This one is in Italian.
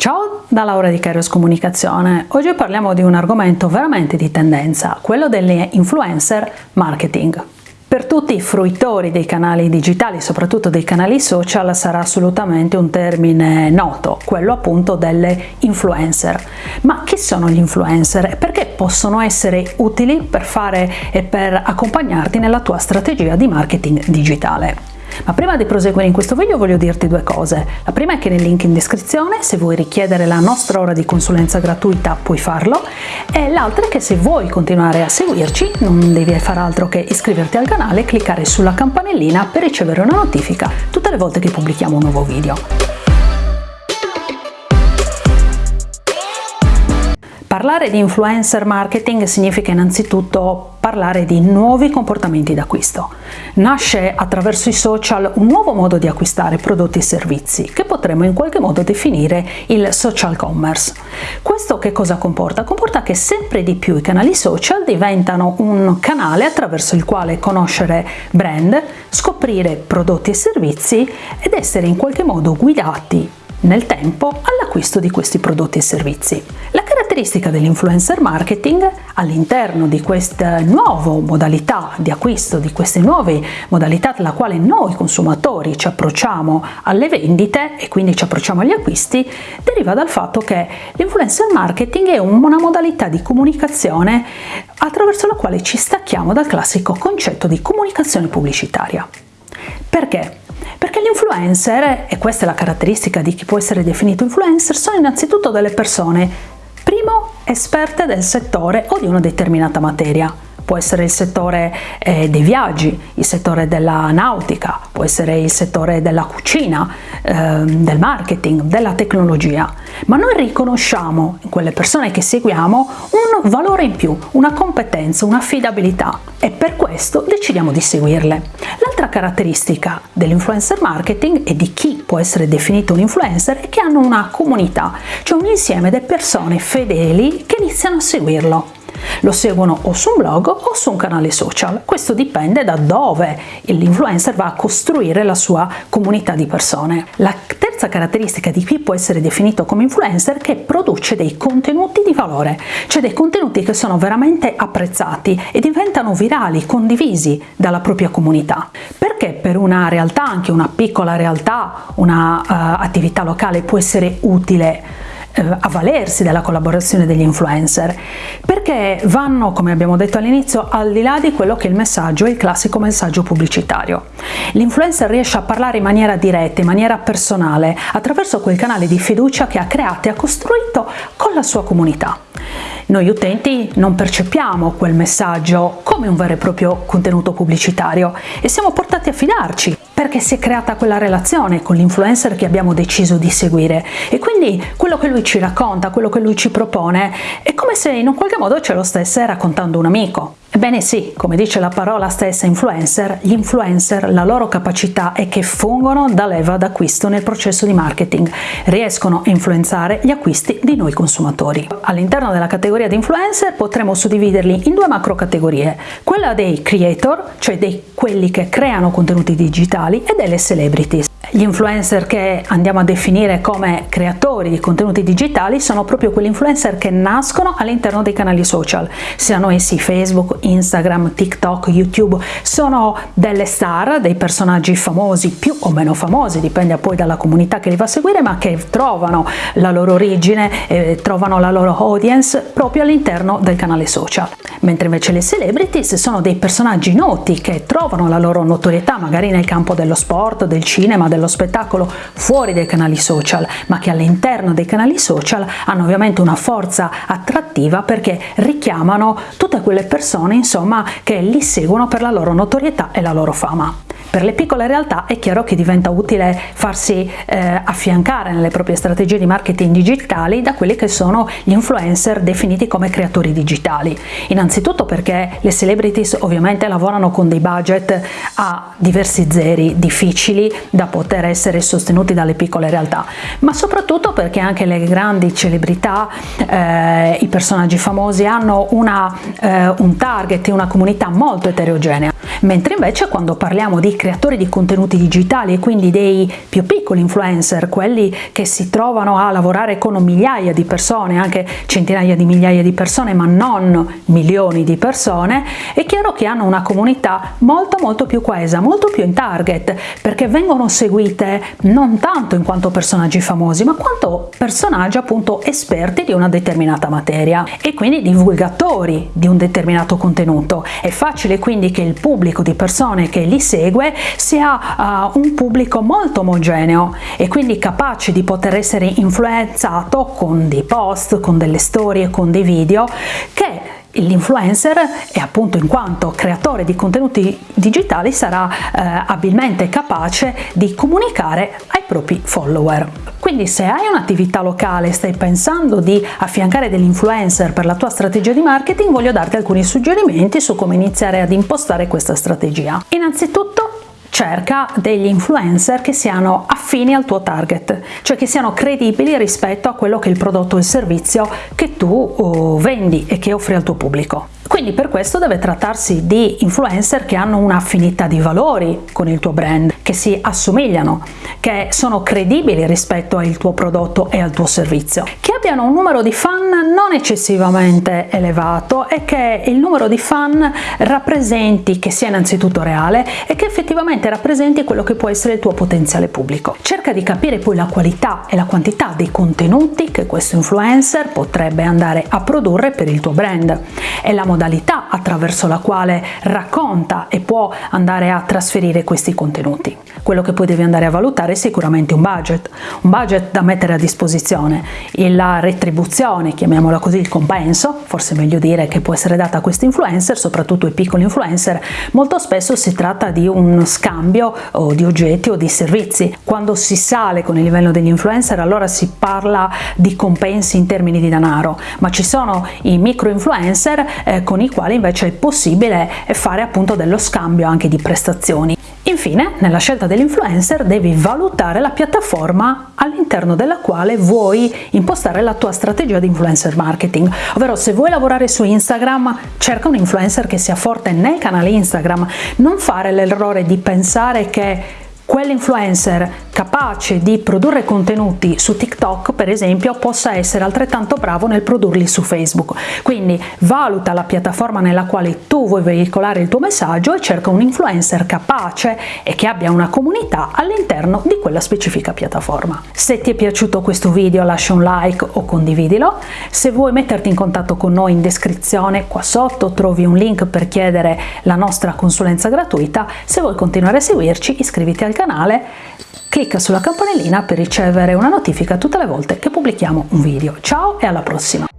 Ciao da Laura di Kairos Comunicazione. Oggi parliamo di un argomento veramente di tendenza, quello delle influencer marketing. Per tutti i fruitori dei canali digitali, soprattutto dei canali social, sarà assolutamente un termine noto, quello appunto delle influencer. Ma chi sono gli influencer e perché possono essere utili per fare e per accompagnarti nella tua strategia di marketing digitale? Ma prima di proseguire in questo video voglio dirti due cose. La prima è che nel link in descrizione, se vuoi richiedere la nostra ora di consulenza gratuita, puoi farlo. E l'altra è che se vuoi continuare a seguirci, non devi fare altro che iscriverti al canale e cliccare sulla campanellina per ricevere una notifica tutte le volte che pubblichiamo un nuovo video. Parlare di influencer marketing significa innanzitutto parlare di nuovi comportamenti d'acquisto. Nasce attraverso i social un nuovo modo di acquistare prodotti e servizi che potremmo in qualche modo definire il social commerce. Questo che cosa comporta? Comporta che sempre di più i canali social diventano un canale attraverso il quale conoscere brand, scoprire prodotti e servizi ed essere in qualche modo guidati nel tempo all'acquisto di questi prodotti e servizi. La caratteristica dell'influencer marketing all'interno di questa nuova modalità di acquisto, di queste nuove modalità alla quale noi consumatori ci approcciamo alle vendite e quindi ci approcciamo agli acquisti, deriva dal fatto che l'influencer marketing è una modalità di comunicazione attraverso la quale ci stacchiamo dal classico concetto di comunicazione pubblicitaria. Perché? Perché gli influencer, e questa è la caratteristica di chi può essere definito influencer, sono innanzitutto delle persone, esperte del settore o di una determinata materia può essere il settore eh, dei viaggi, il settore della nautica, può essere il settore della cucina, eh, del marketing, della tecnologia, ma noi riconosciamo in quelle persone che seguiamo un valore in più, una competenza, un'affidabilità e per questo decidiamo di seguirle. L'altra caratteristica dell'influencer marketing e di chi può essere definito un influencer è che hanno una comunità, cioè un insieme di persone fedeli che iniziano a seguirlo. Lo seguono o su un blog o su un canale social, questo dipende da dove l'influencer va a costruire la sua comunità di persone. La terza caratteristica di chi può essere definito come influencer è che produce dei contenuti di valore, cioè dei contenuti che sono veramente apprezzati e diventano virali, condivisi dalla propria comunità. Perché per una realtà, anche una piccola realtà, una uh, attività locale può essere utile eh, avvalersi della collaborazione degli influencer perché vanno, come abbiamo detto all'inizio, al di là di quello che è il messaggio, il classico messaggio pubblicitario. L'influencer riesce a parlare in maniera diretta, in maniera personale, attraverso quel canale di fiducia che ha creato e ha costruito con la sua comunità. Noi utenti non percepiamo quel messaggio come un vero e proprio contenuto pubblicitario e siamo portati a fidarci perché si è creata quella relazione con l'influencer che abbiamo deciso di seguire e quindi quello che lui ci racconta, quello che lui ci propone è come se in un qualche modo ce lo stesse raccontando un amico. Ebbene sì, come dice la parola stessa influencer, gli influencer, la loro capacità è che fungono da leva d'acquisto nel processo di marketing, riescono a influenzare gli acquisti di noi consumatori. All'interno della categoria di influencer potremo suddividerli in due macro categorie, quella dei creator, cioè dei quelli che creano contenuti digitali, e delle celebrities. Gli influencer che andiamo a definire come creatori di contenuti digitali sono proprio quegli influencer che nascono all'interno dei canali social, siano essi Facebook, Instagram, TikTok, YouTube, sono delle star, dei personaggi famosi, più o meno famosi, dipende poi dalla comunità che li va a seguire, ma che trovano la loro origine, eh, trovano la loro audience proprio all'interno del canale social. Mentre invece le celebrities sono dei personaggi noti che trovano la loro notorietà magari nel campo dello sport, del cinema, del dello spettacolo fuori dai canali social, ma che all'interno dei canali social hanno ovviamente una forza attrattiva perché richiamano tutte quelle persone insomma che li seguono per la loro notorietà e la loro fama. Per le piccole realtà è chiaro che diventa utile farsi eh, affiancare nelle proprie strategie di marketing digitali da quelli che sono gli influencer definiti come creatori digitali. Innanzitutto perché le celebrities ovviamente lavorano con dei budget a diversi zeri difficili da poter essere sostenuti dalle piccole realtà, ma soprattutto perché anche le grandi celebrità, eh, i personaggi famosi hanno una, eh, un target, una comunità molto eterogenea. Mentre invece quando parliamo di creatori di contenuti digitali e quindi dei più piccoli influencer, quelli che si trovano a lavorare con migliaia di persone, anche centinaia di migliaia di persone, ma non milioni di persone, è chiaro che hanno una comunità molto molto più coesa, molto più in target, perché vengono seguite non tanto in quanto personaggi famosi, ma quanto personaggi appunto esperti di una determinata materia e quindi divulgatori di un determinato contenuto. È facile quindi che il pubblico di persone che li segue sia uh, un pubblico molto omogeneo e quindi capace di poter essere influenzato con dei post, con delle storie, con dei video che L'influencer e appunto in quanto creatore di contenuti digitali sarà eh, abilmente capace di comunicare ai propri follower. Quindi se hai un'attività locale e stai pensando di affiancare degli influencer per la tua strategia di marketing, voglio darti alcuni suggerimenti su come iniziare ad impostare questa strategia. Innanzitutto cerca degli influencer che siano affini al tuo target, cioè che siano credibili rispetto a quello che è il prodotto o il servizio che tu oh, vendi e che offri al tuo pubblico. Quindi per questo deve trattarsi di influencer che hanno un'affinità di valori con il tuo brand, che si assomigliano, che sono credibili rispetto al tuo prodotto e al tuo servizio, che abbiano un numero di fan non eccessivamente elevato e che il numero di fan rappresenti che sia innanzitutto reale e che effettivamente rappresenti quello che può essere il tuo potenziale pubblico. Cerca di capire poi la qualità e la quantità dei contenuti che questo influencer potrebbe andare a produrre per il tuo brand e la modalità attraverso la quale racconta e può andare a trasferire questi contenuti. Quello che poi devi andare a valutare è sicuramente un budget, un budget da mettere a disposizione, la retribuzione, chiamiamola così, il compenso, forse meglio dire che può essere data a questi influencer, soprattutto ai piccoli influencer, molto spesso si tratta di un scambio di oggetti o di servizi. Quando si sale con il livello degli influencer allora si parla di compensi in termini di denaro, ma ci sono i micro influencer eh, con i quali invece è possibile fare appunto dello scambio anche di prestazioni. Infine, nella scelta dell'influencer devi valutare la piattaforma all'interno della quale vuoi impostare la tua strategia di influencer marketing, ovvero se vuoi lavorare su Instagram cerca un influencer che sia forte nel canale Instagram, non fare l'errore di pensare che quell'influencer capace di produrre contenuti su TikTok per esempio possa essere altrettanto bravo nel produrli su Facebook. Quindi valuta la piattaforma nella quale tu vuoi veicolare il tuo messaggio e cerca un influencer capace e che abbia una comunità all'interno di quella specifica piattaforma. Se ti è piaciuto questo video lascia un like o condividilo. Se vuoi metterti in contatto con noi in descrizione qua sotto trovi un link per chiedere la nostra consulenza gratuita. Se vuoi continuare a seguirci iscriviti al canale, clicca sulla campanellina per ricevere una notifica tutte le volte che pubblichiamo un video. Ciao e alla prossima!